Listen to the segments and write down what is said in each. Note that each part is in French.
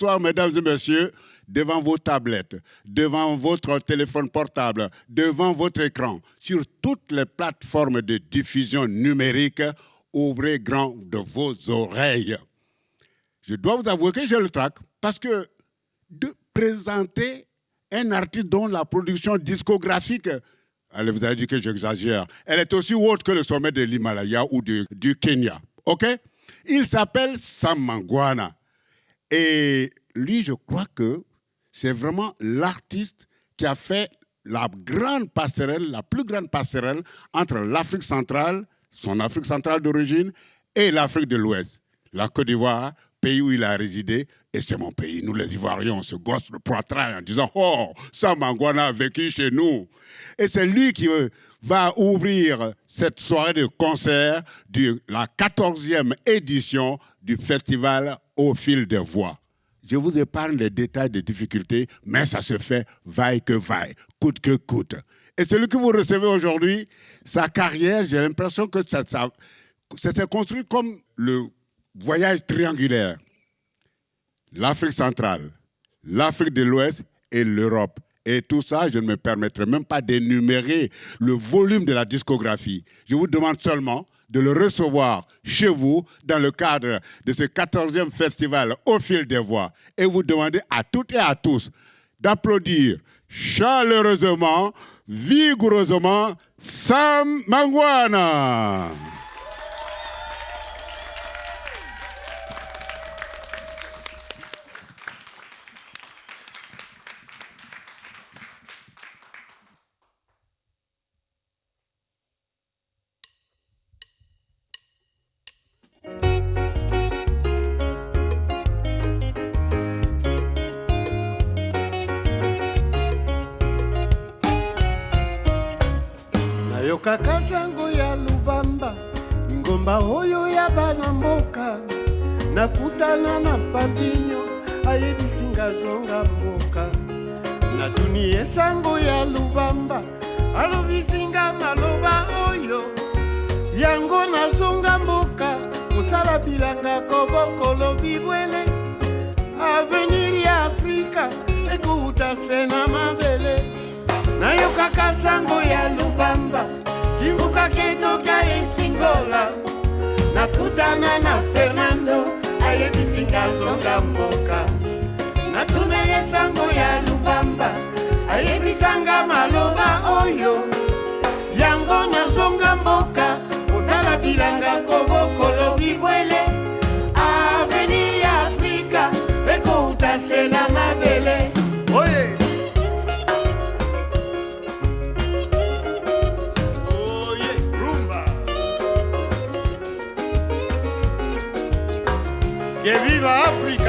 Bonsoir, mesdames et messieurs, devant vos tablettes, devant votre téléphone portable, devant votre écran, sur toutes les plateformes de diffusion numérique, ouvrez grand de vos oreilles. Je dois vous avouer que j'ai le trac parce que de présenter un artiste dont la production discographique, allez, vous allez dire que j'exagère, elle est aussi haute que le sommet de l'Himalaya ou du Kenya. OK? Il s'appelle Sam Mangwana. Et lui, je crois que c'est vraiment l'artiste qui a fait la grande passerelle, la plus grande passerelle entre l'Afrique centrale, son Afrique centrale d'origine, et l'Afrique de l'Ouest. La Côte d'Ivoire, pays où il a résidé, et c'est mon pays. Nous, les Ivoiriens, on se gosse le poitrail en disant Oh, Samangwana a vécu chez nous. Et c'est lui qui va ouvrir cette soirée de concert de la 14e édition du festival Au fil des voix. Je vous épargne les détails des difficultés, mais ça se fait vaille que vaille, coûte que coûte. Et celui que vous recevez aujourd'hui, sa carrière, j'ai l'impression que ça s'est construit comme le voyage triangulaire. L'Afrique centrale, l'Afrique de l'Ouest et l'Europe. Et tout ça, je ne me permettrai même pas d'énumérer le volume de la discographie. Je vous demande seulement de le recevoir chez vous dans le cadre de ce 14e festival au fil des voix. Et vous demandez à toutes et à tous d'applaudir chaleureusement, vigoureusement Sam Mangwana. Nakutana na pambinyo ayebisinga zonga mboka. Natuni esango ya lubamba alobisinga maloba oyo. Yango nazonga mboka kosala bilanga kobokolo bibwele. Avenir ya afrika ekouta se na mabele. Nayokaka sango ya lubamba kimbuka ketoka esingola. Nakutana na fernando ayebisinga zonga mboka. Natuna ye sango ya lubamba ayebisanga maloba oyo. Yango nazonga mboka kozala bilanga kobokolo bibwele Que viva África!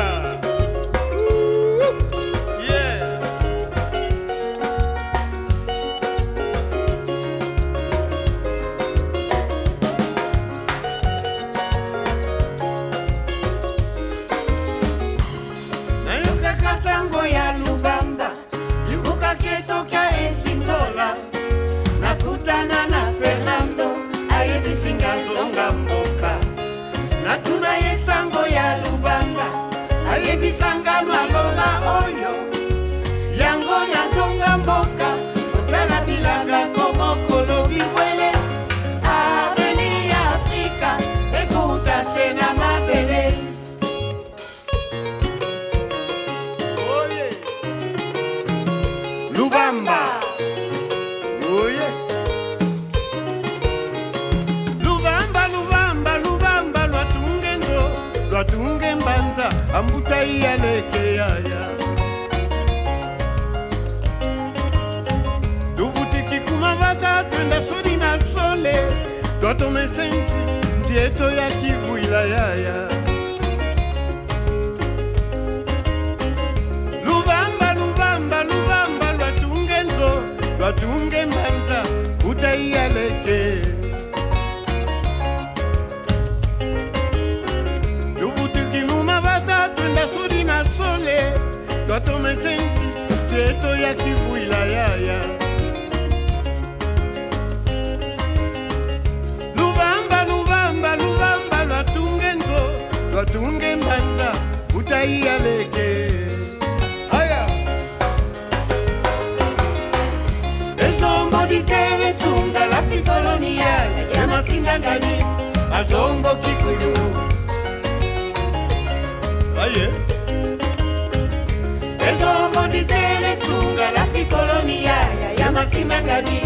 mobali mangadi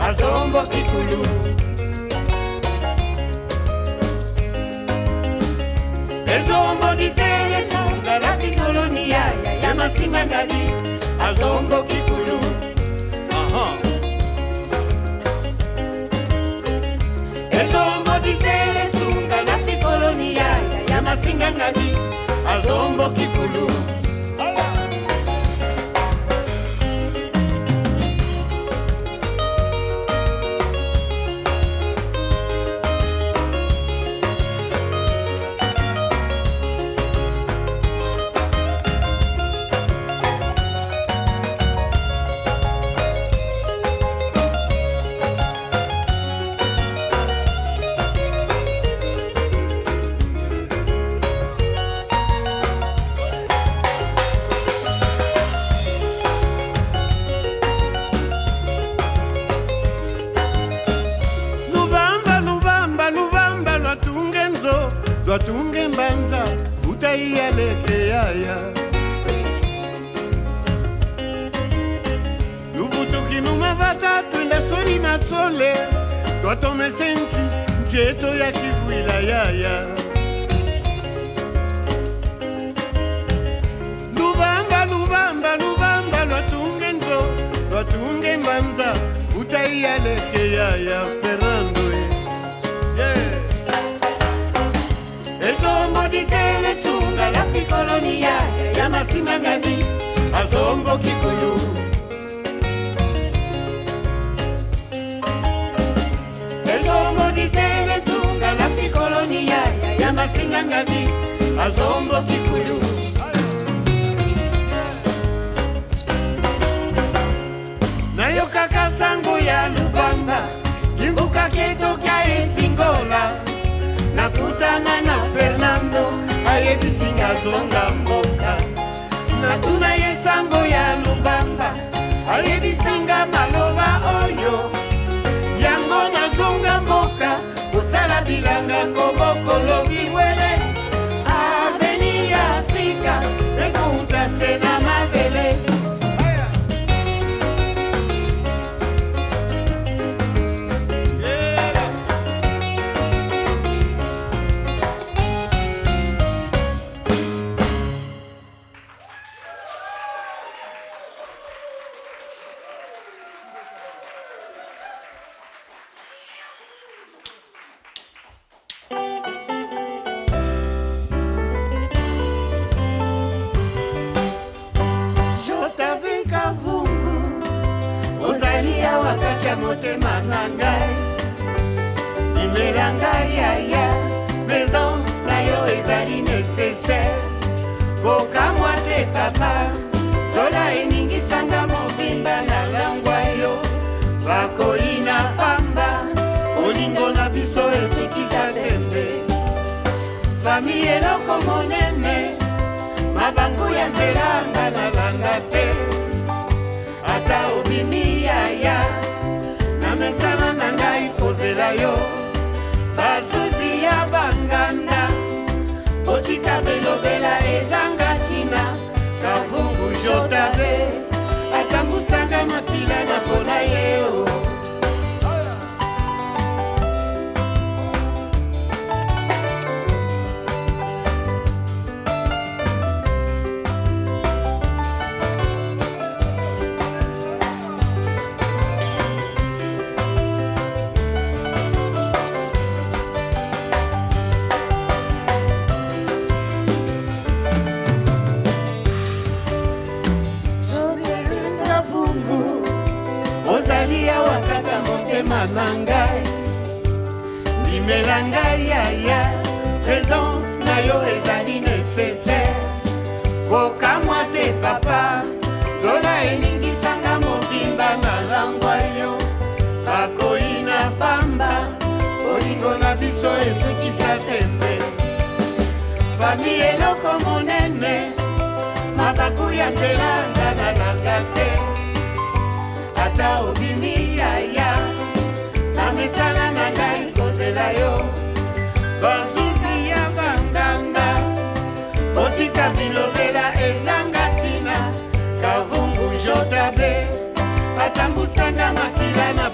azomboki kulu ezomboki tele tozalaki kolonia yaya masimangadi azomboki kulu ezomboki tele tunga nafi kolonia yaya masingangadi azomboki kulu eyalekeya ya ferando ezomodikele tunga la pikoloniya ya masima ngani e. azongo kikulu ezomodikele tunga la pikoloniya ya masinga ngani azongo kikulu Tulunga. monene mabangu ya nzelanga na na ngai. Ndimela ngai yaya présence na yo ezali nécessaire. Kokamwa te papa nzola eningisanga mobimba nalangwa yo. Bakoli na pamba bolingo na biso esukisa tembe. Fami eloko monene mabaku ya nzela ngana nanga te ata obimi yaya na yo. Bazuzi ya banganga otika bilobela ezanga ntina. Kavumbu jotabe atambusanga makila na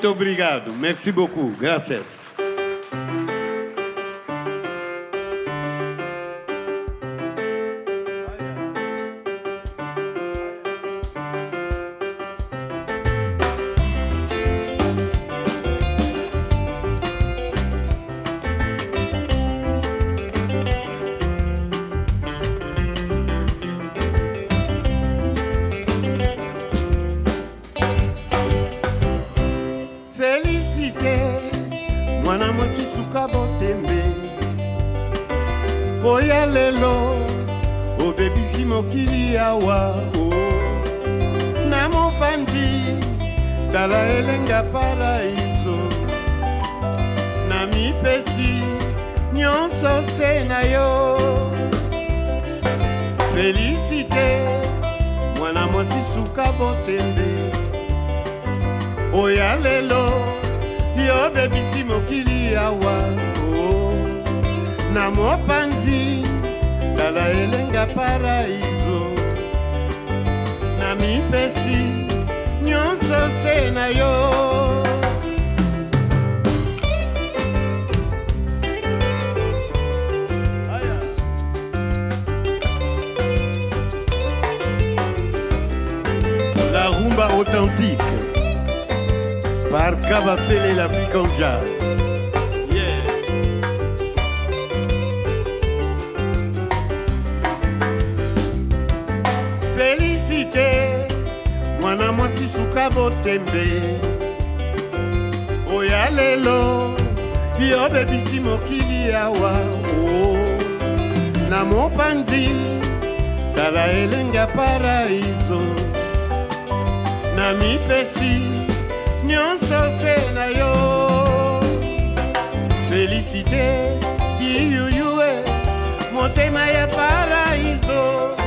Muito obrigado. Merci beaucoup. Gracias. ezala elenga paraiso. Na mipesi nyonso se na yo. Felisite kiyuyue motema ya paraiso.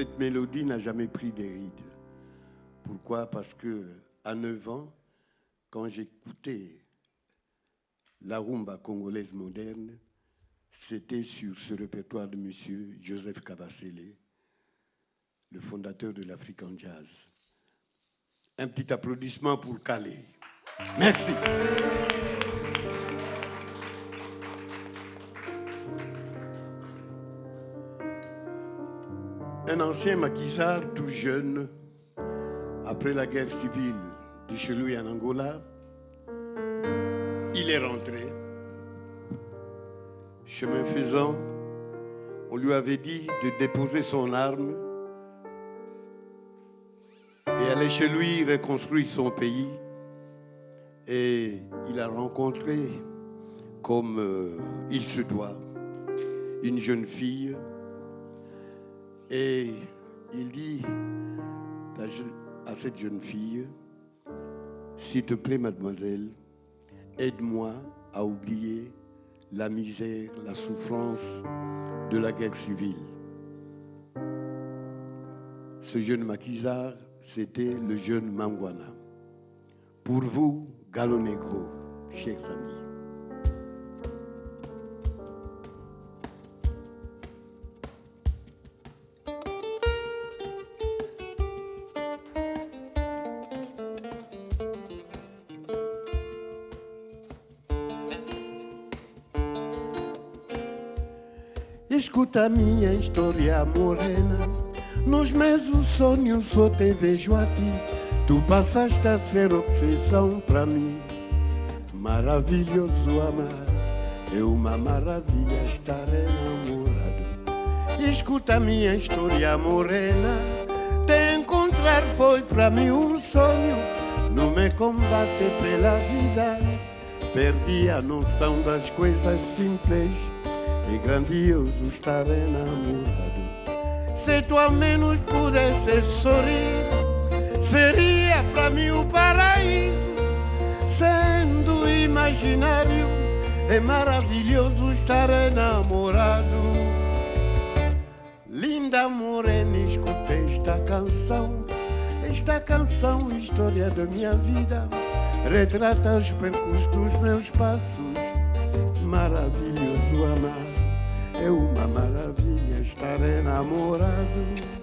Cette mélodie n'a jamais pris des rides. Pourquoi? Parce que à 9 ans, quand j'écoutais la rumba congolaise moderne, c'était sur ce répertoire de monsieur Joseph Kabasele, le fondateur de l'African Jazz. Un petit applaudissement pour Calais. Merci. Un ancien maquisard tout jeune, après la guerre civile de chez lui en Angola, il est rentré. Chemin faisant, on lui avait dit de déposer son arme et aller chez lui reconstruire son pays. Et il a rencontré, comme euh, il se doit, une jeune fille. Et il dit à cette jeune fille, s'il te plaît, mademoiselle, aide-moi à oublier la misère, la souffrance de la guerre civile. Ce jeune maquisard, c'était le jeune Mangwana. Pour vous, Galo Negro, chers amis. Escuta a minha história morena. Nos meus sonhos só te vejo a ti. Tu passaste a ser obsessão pra mim. Maravilhoso amar. É uma maravilha estar enamorado. Escuta a minha história morena. Te encontrar foi pra mim um sonho. No meu combate pela vida. Perdi a noção das coisas simples. É grandioso estar enamorado. Se tu ao menos pudesse sorrir, seria pra mim o paraíso. Sendo imaginário, é maravilhoso estar enamorado. Linda morena, escuta esta canção. Esta canção, história da minha vida, retrata os percursos dos meus passos. Maravilhoso amar, é uma maravilha estar enamorado.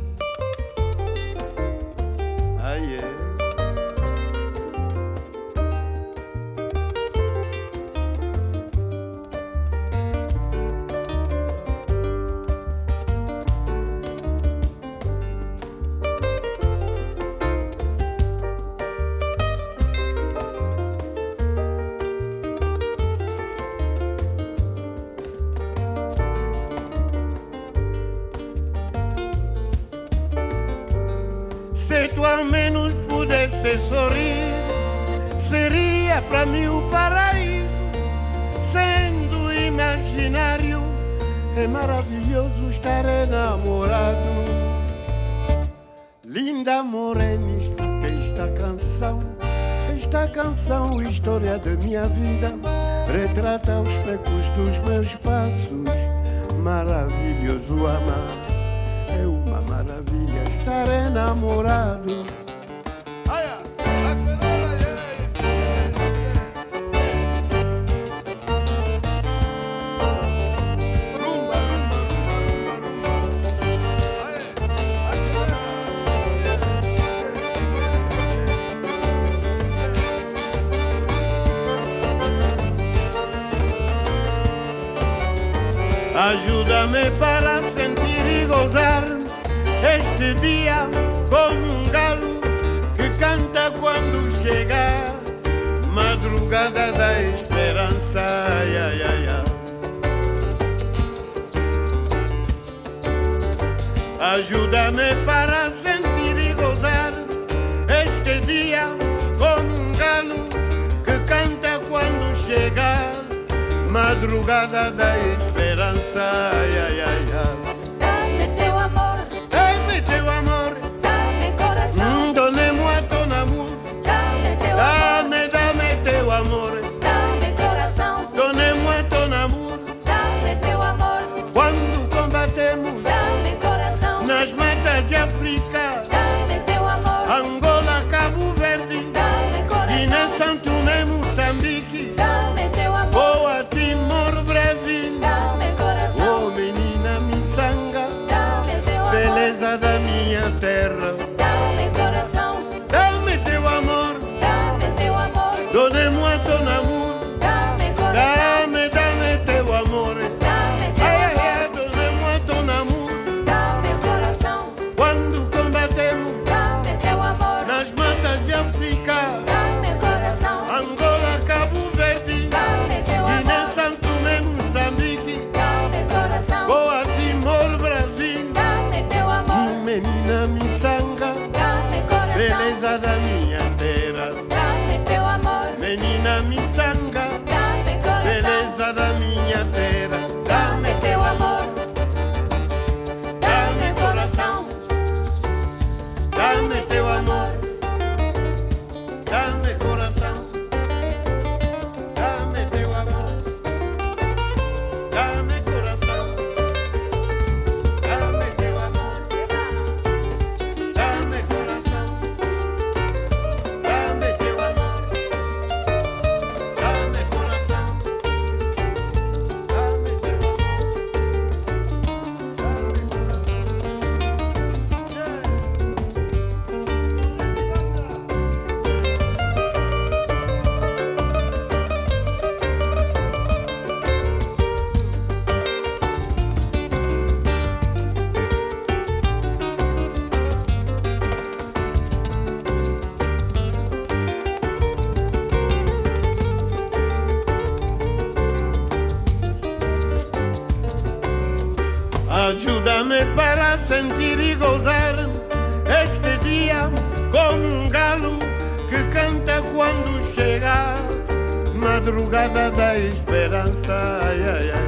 Sorrir, seria pra mim o paraíso. Sendo imaginário, é maravilhoso estar enamorado. Linda morena, esta canção. Esta canção, história da minha vida, retrata os pecos dos meus passos. Maravilhoso amar. É uma maravilha estar enamorado. estrada da esperança. Ai, ai, ai, ai. Ajuda-me para sentir e gozar este dia como um galo que canta quando chegar madrugada da esperança. Ai, ai, ai. nada da esperanza.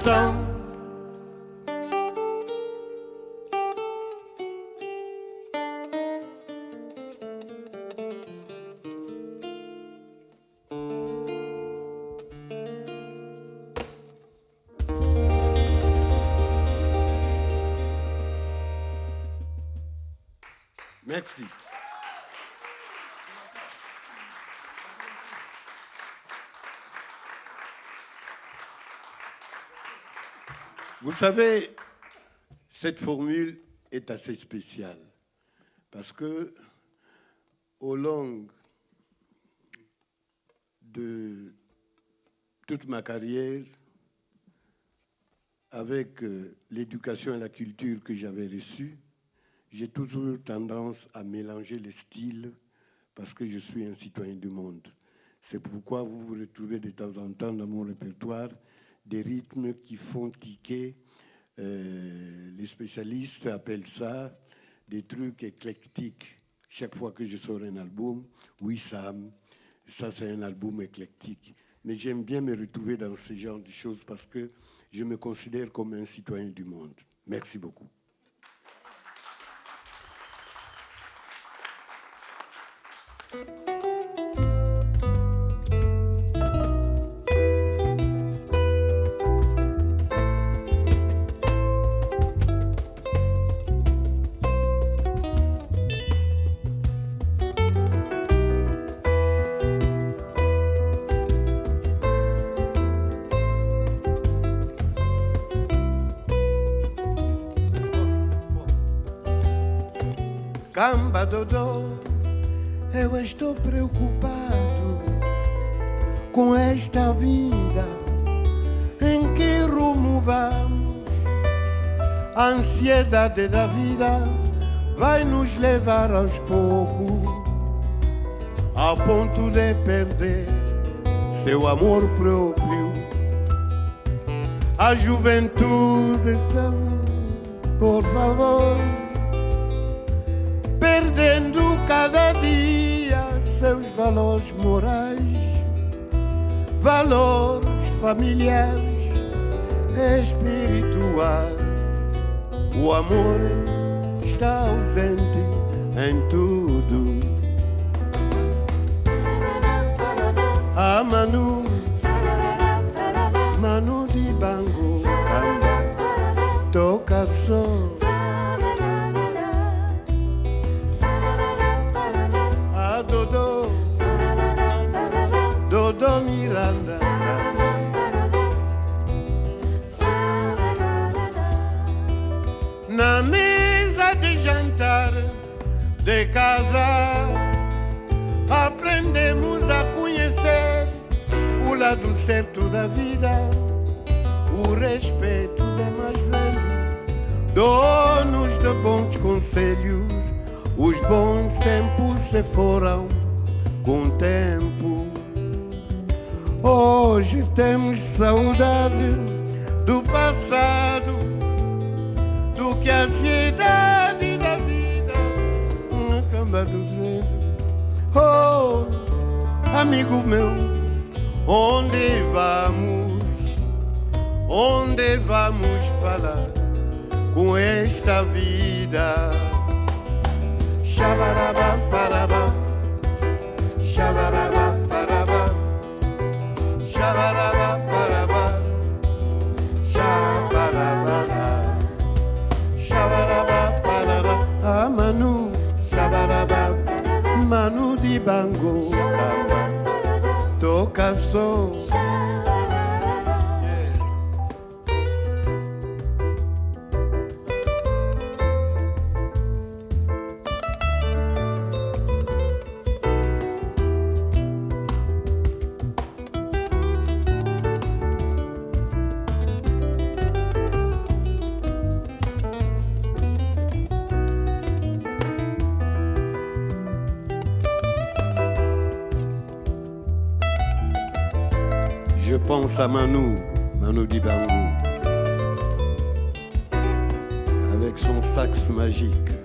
coração. Merci. Vous savez, cette formule est assez spéciale parce que au long de toute ma carrière, avec euh, l'éducation et la culture que j'avais reçue, j'ai toujours tendance à mélanger les styles parce que je suis un citoyen du monde. C'est pourquoi vous vous retrouvez de temps en temps dans mon répertoire des rythmes qui font tiquer. Euh, les spécialistes appellent ça des trucs éclectiques. Chaque fois que je sors un album, oui, Sam, ça, c'est un album éclectique. Mais j'aime bien me retrouver dans ce genre de choses parce que je me considère comme un citoyen du monde. Merci beaucoup. Dodô, eu estou preocupado com esta vida em que rumo vamos. A ansiedade da vida vai nos levar aos poucos ao ponto de perder seu amor próprio. A juventude, por favor perdendo cada dia seus valores morais, valores familiares, espirituais. O amor está ausente em tudo. A Manu, da vida, o respeito de mais velho, donos de bons conselhos. Os bons tempos se foram com o tempo. Hoje temos saudade do passado, do que a ansiedade da vida acaba dizendo. Oh, amigo meu, Onde vamos? Onde vamos falar com esta vida? Xabarabá, parabá, xabarabá, parabá, xabarabá, parabá, xabarabá, xabarabá, parabá, ah, Manu, xabarabá, Manu de bangu. xabarabá. life's so. Pense à Manu, Manu Dibango, avec son sax magique.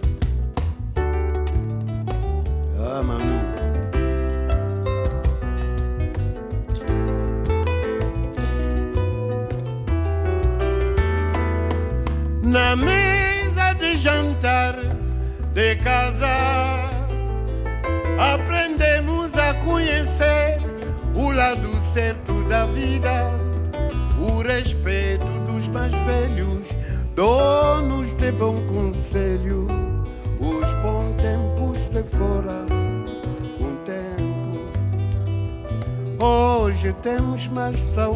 My soul.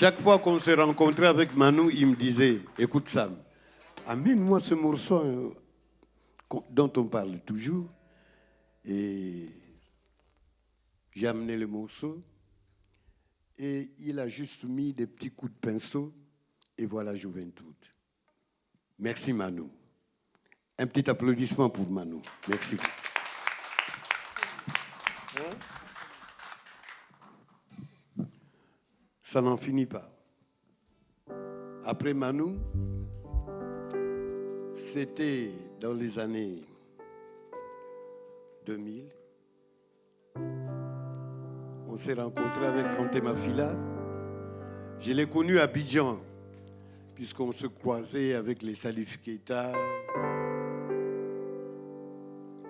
Chaque fois qu'on se rencontrait avec Manu, il me disait, écoute Sam, amène-moi ce morceau hein, qu'on- dont on parle toujours. Et j'ai amené le morceau et il a juste mis des petits coups de pinceau et voilà Juventud. Merci Manu. Un petit applaudissement pour Manu. Merci. Ça n'en finit pas. Après Manu, c'était dans les années 2000. On s'est rencontré avec Kanté Mafila. Je l'ai connu à Abidjan, puisqu'on se croisait avec les Salif Keita,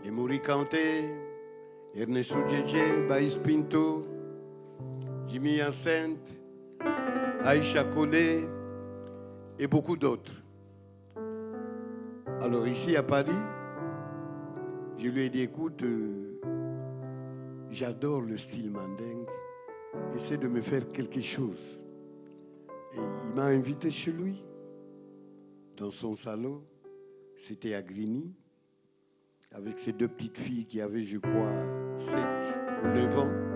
les Mauri Kanté, Ernesto Djedje, Baïs Pinto, Jimmy Hyacinthe, Aïcha Kone et beaucoup d'autres. Alors ici à Paris, je lui ai dit, écoute, euh, j'adore le style mandingue, essaie de me faire quelque chose. Et il m'a invité chez lui, dans son salon, c'était à Grigny, avec ses deux petites filles qui avaient, je crois, 7 ou 9 ans.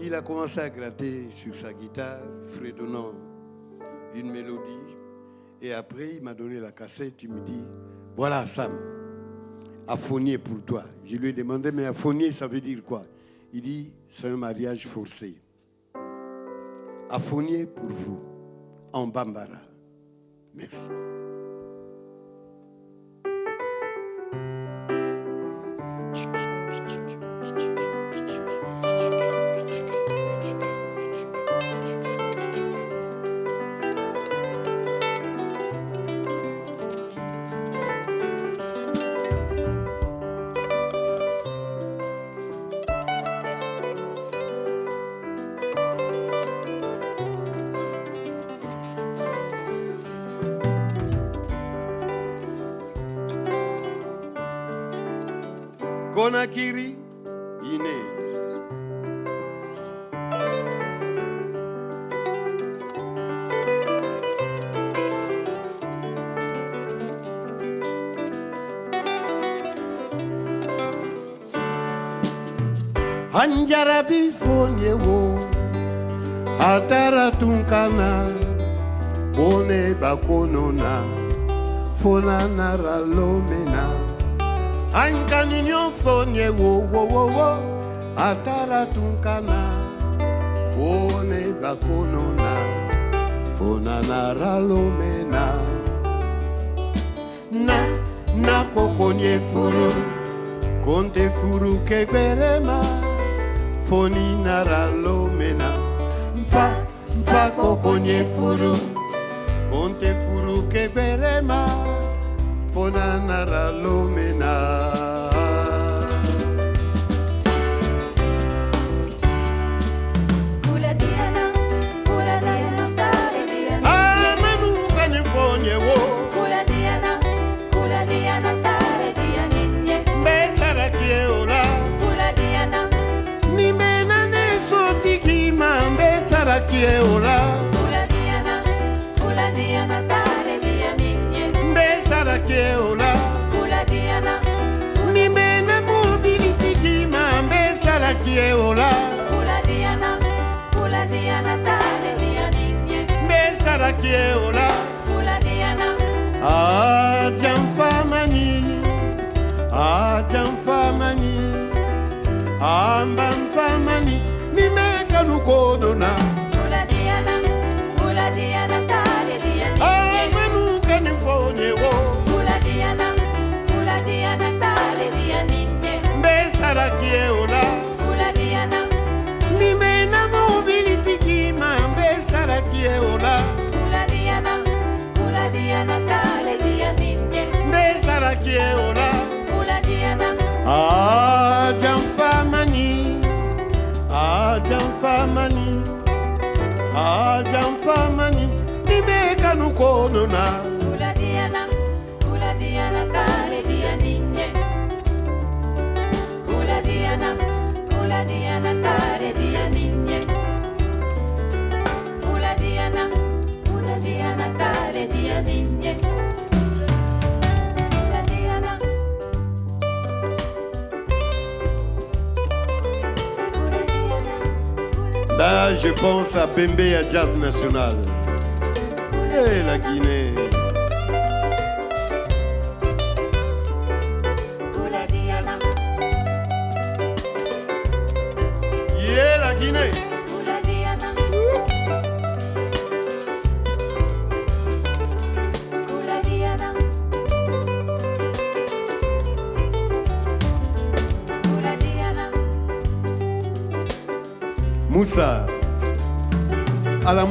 Il a commencé à gratter sur sa guitare, fredonnant une mélodie. Et après, il m'a donné la cassette. Il me dit Voilà, Sam, aphonier pour toi. Je lui ai demandé Mais aphonier, ça veut dire quoi? Il dit C'est un mariage forcé. Aphonier pour vous, en Bambara. Merci. Tunkana one bakonona fona nara lomena ankaninyo fonye wo wo wo wo atara tunkana one bakonona fona nara lomena na. Na kokonye furu konte furu keberema foni nara lomena mfa fakoponye furu konte furu keberema fonanara lumina Kio la? La Diana. Ah, jamfa mani. Ah, jamfa mani. Ah, kieola ajamfamani ajamfamani ambamfamani nimekalukodona jamfamani ajamfamani nibeka nukonona Là, je pense à Bembe à Jazz National. Et la Guinée. Yeah, la Guinée. Moussa. À la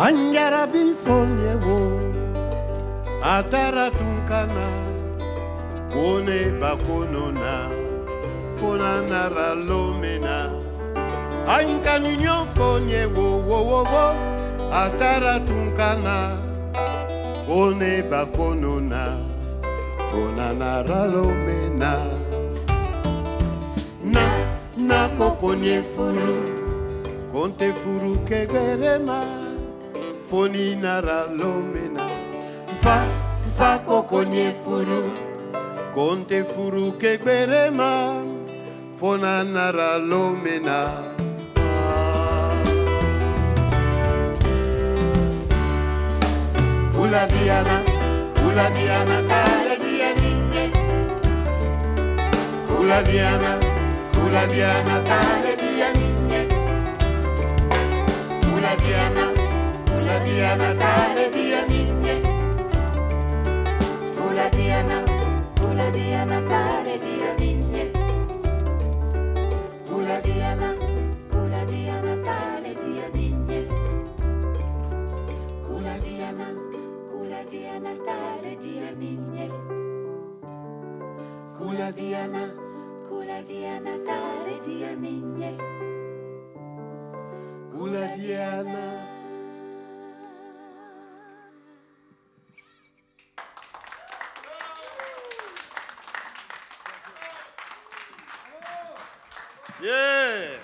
Angara bifonye wo Atara tunkana Kone bakonona Fona nara lomena. Anka ninyo fonye wo wo wo wo Atara tunkana Kone bakonona Fona nara lomena. Na, na koko nye furu Konte furu kegere maa polinara lomena fa fa kokonye furu konte furu kegberema fonanara lomena uladiana uladiana taledianinye uladiana uladiana taledianinye uladiana dia Natale, dia Niñe. Vola dia na, vola dia Natale, dia Niñe. Vola dia na, vola dia Natale, dia Niñe. Vola dia na, vola dia Natale, dia Niñe. Vola dia na, vola dia Natale, dia Niñe. Vola dia na. Yeah.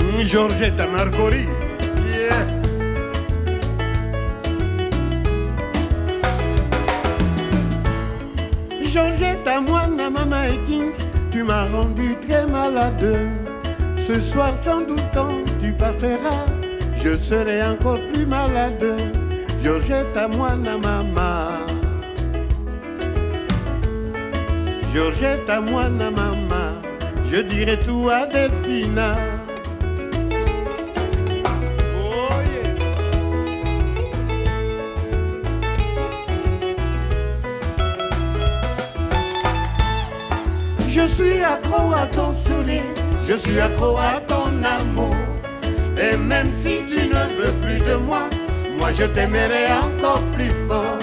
Mm, Giorgetta Margorita tu m'as rendu très malade. Ce soir, sans doute, quand tu passeras, je serai encore plus malade. Georgette à moi, na maman. Georgette à moi, na maman. Je dirai tout à Delphina. Suis accro à ton Je suis accro à ton amour. Et même si tu ne veux plus de moi, moi je t'aimerai encore plus fort.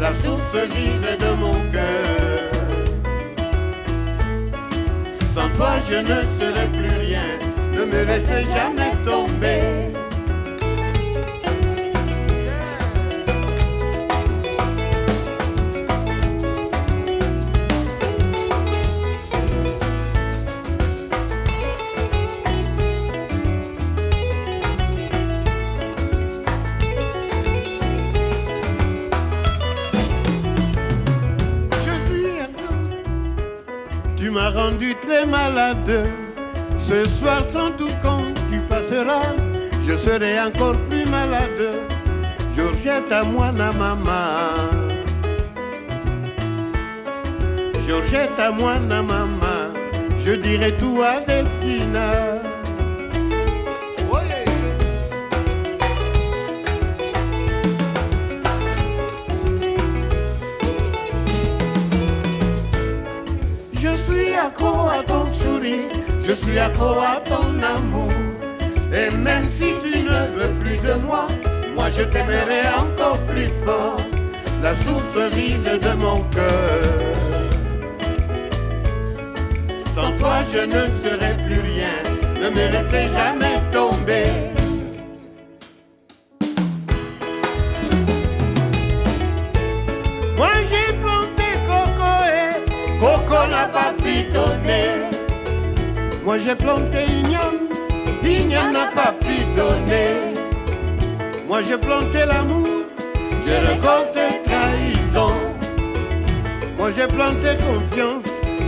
La source vive de mon cœur. Sans toi je ne serai plus rien. Ne me laissez jamais tomber. Ce soir, sans doute, quand tu passeras, je serai encore plus malade. Georgette à moi, na maman. Georgette à moi, na maman. Je dirai tout à Delphina. Accro à ton sourire, je suis accro à ton amour. Et même si tu ne veux plus de moi, moi je t'aimerai encore plus fort. La source vive de mon cœur. Sans toi je ne serai plus rien, ne me laissez jamais tomber. Moi j'ai planté igname, igname n'a pas pu donner. Moi j'ai planté l'amour, je récolte trahison. Moi j'ai planté confiance,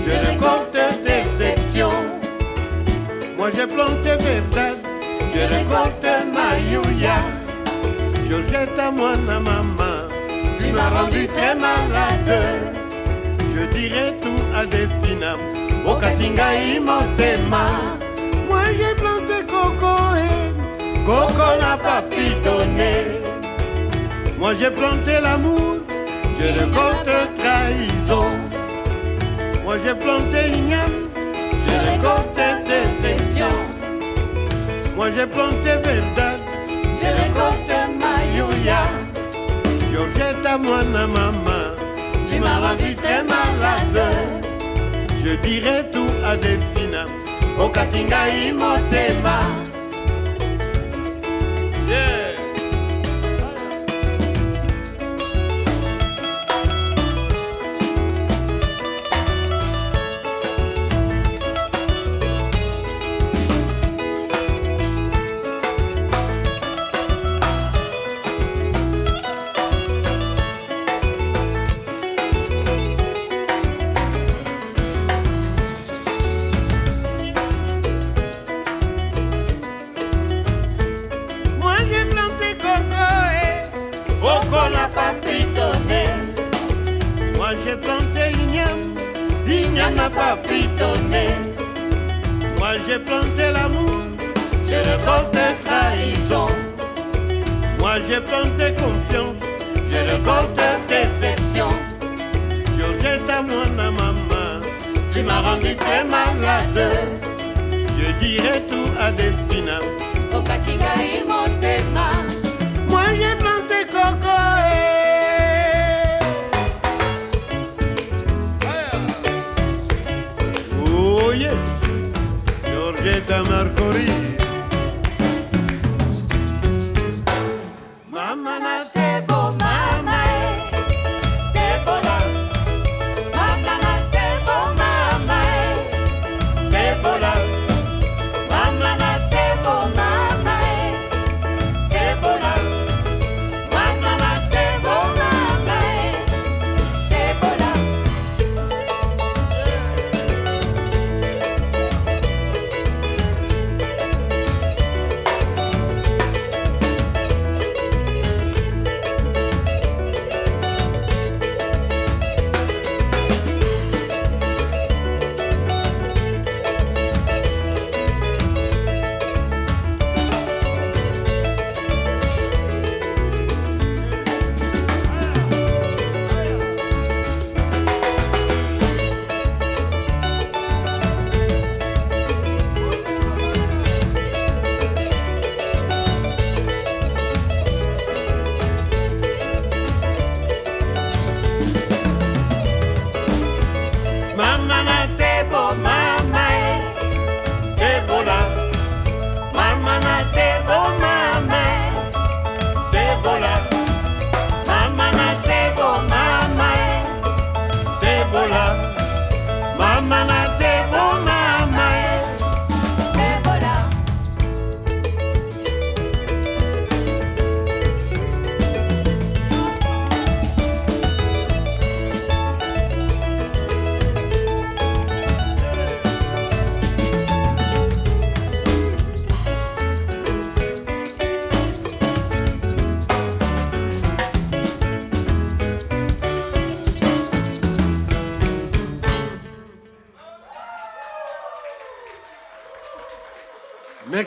je récolte déception. Moi j'ai planté verdade, je récolte maïouya. Georgette à moi, na maman, tu m'as rendu très malade. Je dirai tout à Delphina, Imotema. Moi j'ai planté coco et coco n'a donner. Moi j'ai planté l'amour, je récolte trahison. Moi j'ai planté igname, je récolte déception. Moi j'ai planté verdade, je récolte maïouya. Georgette à moi, na maman, tu m'as rendu très malade. Je dirai tout à Delphina, au Katinga Imotema.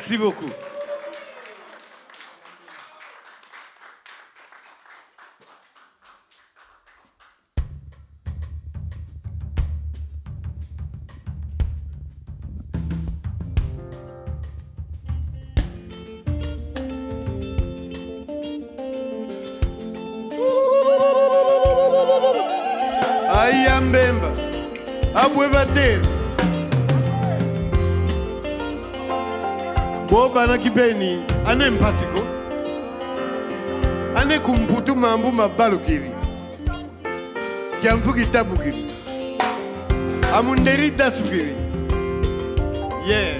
Merci beaucoup. Bobana kipeni ane mpasiko. Ane kumputu mambu mabalukiri kiamfu kitabukiri amunderi dasukiri yeah.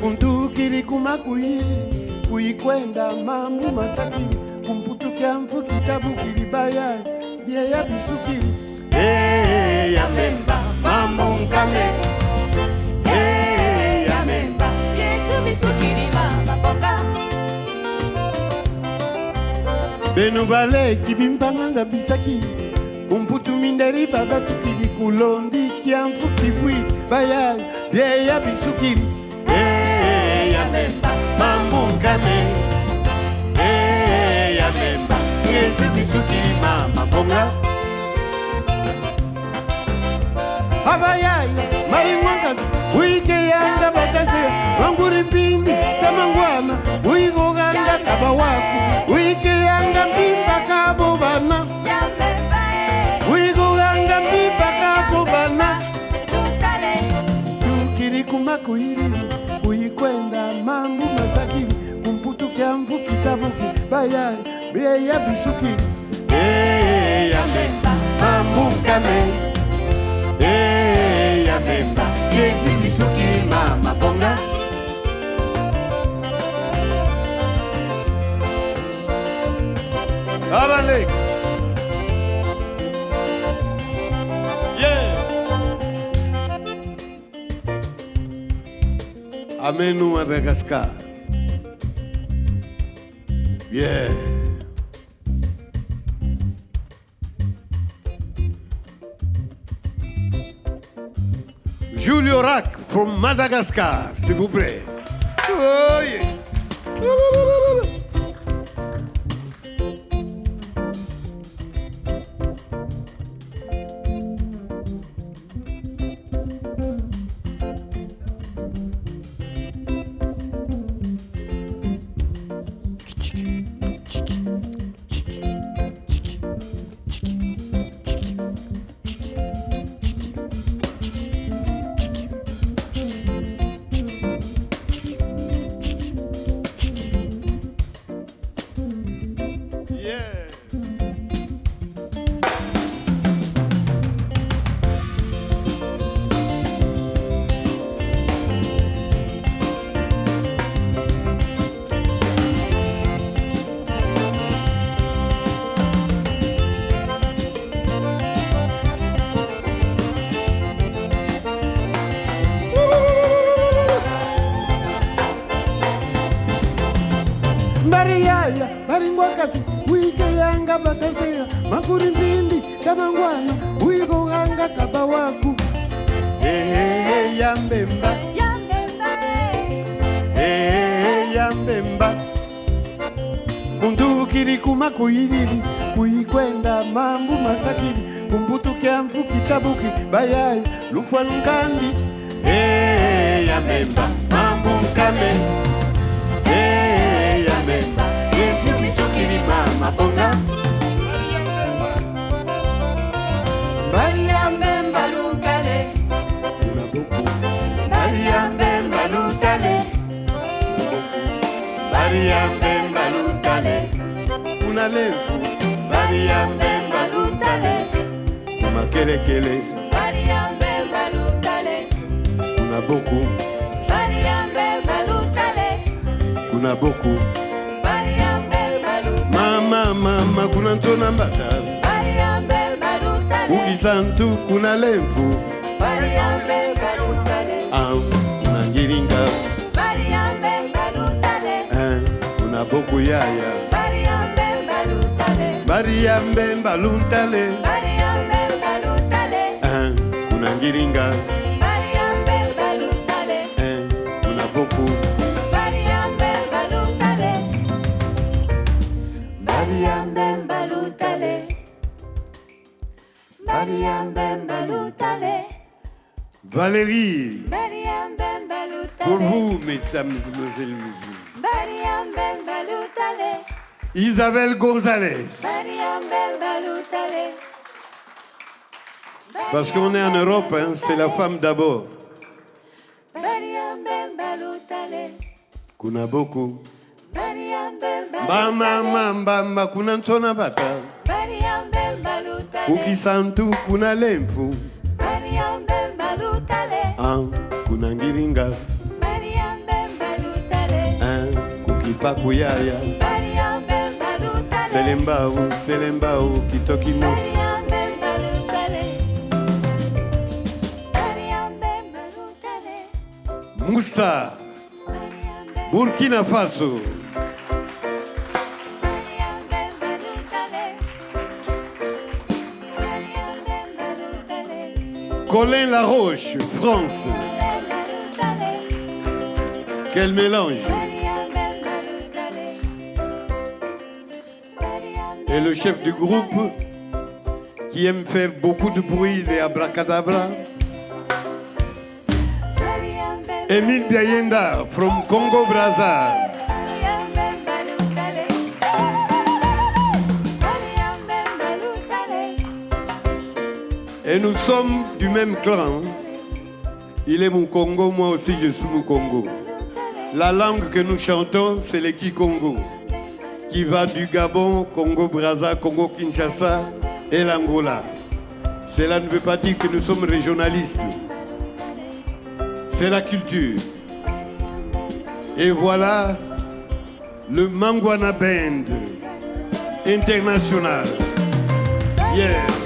Kuntukiri kumakuiri kuikwenda mambu masakiri kumputukia mfu kitabu kilibaya bie ya bisukiri hey, yamemba mambu nkame. Hey, yamemba yesu bisukiri mamapoka benu baleki bimpanga nzabisakiri kumputu minderi baba tukili kulondi kiamfu kibwi baya bie ya bisukiri hey, yamemba nzambe ya memba yesu biso kilima mabonga abayai malingwankazi uikeyanga bataseya wanguri mpimbi tamangwana uikoganga tabawaku uikeyanga mpimbakabo bana baya bieya bisuki. Eh, eyamemba mamukame eyamemba eh, yezi bisuki mama bonga abalek yeah. Amenu Madagascar. Yeah. Julio Rack from Madagascar, s'il vous plaît. Oh yeah. kuidili kuikwenda mambu masakili. Kumbutu kyampu kitabuki bayayi lufwa lunkandi hey, yamemba mambu nkame hey, yamemba yesu misukilima mabonga mbali ya mbemba lunale bari ya mbemba lutale. Kumakelekele bari ya mbemba lutale. Kuna boku. Bari ya mbemba lutale. Kuna boku. Bari ya mbemba lutale. Mama mama kuna ntona mbata. Bari ya mbemba lutale. Ukisantu kuna lembu bari ya mbemba lutale. Am na ngiringa. Bari ya mbemba lutale. Eh kuna boku yaya. Bari Bariambe Baluntale Bariambe balutale, Un Kuna Ngiringa. Bariambe balutale, Un Kuna Boku Bariambe balutale, Bariambe balutale, Bariambe balutale, Valérie. Bariambe Pour balutale, vous, mesdames et mesdemoiselles. Balutale, Isabelle Gonzalez. Parce qu'on est en Europe, hein, c'est la femme d'abord. Kuna. Bariambe Mama mamba kuna ntona bata. Ukisantu kuna balutale, Ah, kuna ngiringa. Ah, kukipaku yaya. Bariambe balutale, Selembao, selembao, kitoki mos. Bariambe balutale, Bariambe balutale, Moussa, Burkina Faso. Colin Laroche, France. Quel mélange. Et le chef du groupe qui aime faire beaucoup de bruit, les abracadabra. Emile Biayenda from Congo Brazza. Et nous sommes du même clan. Il est mon Congo, moi aussi je suis mon Congo. La langue que nous chantons, c'est le Kikongo, qui va du Gabon, Congo Brazza, Congo Kinshasa et l'Angola. Cela ne veut pas dire que nous sommes régionalistes. C'est la culture. Et voilà le Mangwana Band international. Yeah.